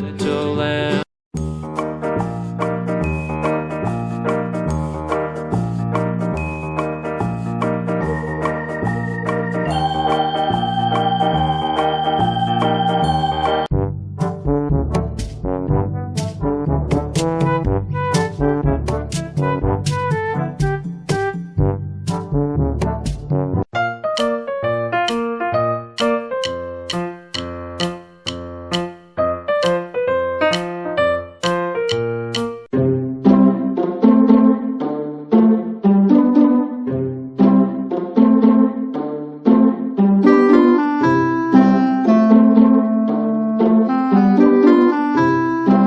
little